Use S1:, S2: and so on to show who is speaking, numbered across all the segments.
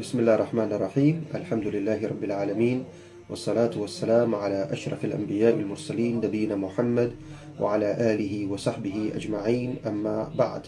S1: بسم الله الرحمن الرحيم الحمد لله رب العالمين والصلاة والسلام على أشرف الأنبياء المرسلين نبينا محمد وعلى آله وصحبه أجمعين أما بعد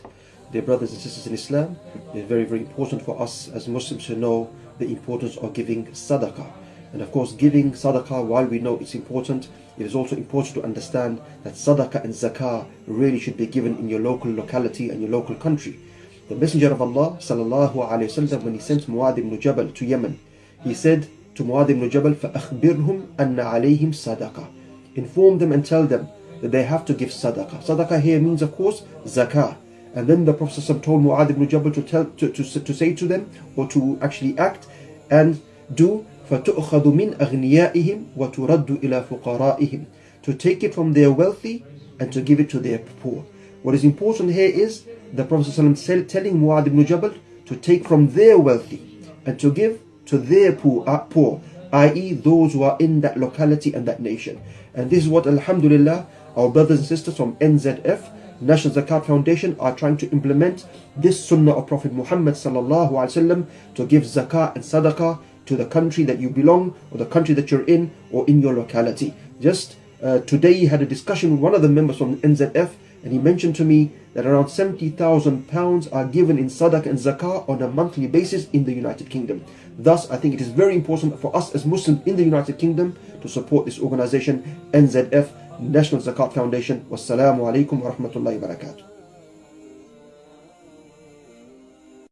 S1: Dear brothers and sisters in Islam, it is very very important for us as Muslims to know the importance of giving sadaqah. And of course giving sadaqah, while we know it's important, it is also important to understand that sadaqah and zakah really should be given in your local locality and your local country. The Messenger of Allah sallallahu alayhi wasallam when he sent Muad ibn Jabal to Yemen, he said to Muad ibn Jabal, فَأَخْبِرْهُمْ أَنَّ عَلَيْهِمْ صَدَقَةً Inform them and tell them that they have to give sadaqah. Sadaqah here means of course zakah. And then the Prophet told Muad ibn Jabal to, tell, to, to, to say to them or to actually act and do فَتُؤْخَذُ مِنْ أَغْنِيَائِهِمْ وَتُرَدُّ إِلَى فُقَرَائِهِمْ To take it from their wealthy and to give it to their poor. What is important here is the Prophet ﷺ telling Muad ibn Jabal to take from their wealthy and to give to their poor, uh, poor i.e. those who are in that locality and that nation. And this is what Alhamdulillah our brothers and sisters from NZF National Zakat Foundation are trying to implement this sunnah of Prophet Muhammad to give zakat and sadaqah to the country that you belong or the country that you're in or in your locality. Just uh, today had a discussion with one of the members from NZF and he mentioned to me that around 70,000 pounds are given in sadaqah and zakah on a monthly basis in the United Kingdom. Thus, I think it is very important for us as Muslims in the United Kingdom to support this organization, NZF, National Zakat Foundation. Wassalamu alaikum wa rahmatullahi wa barakatuh.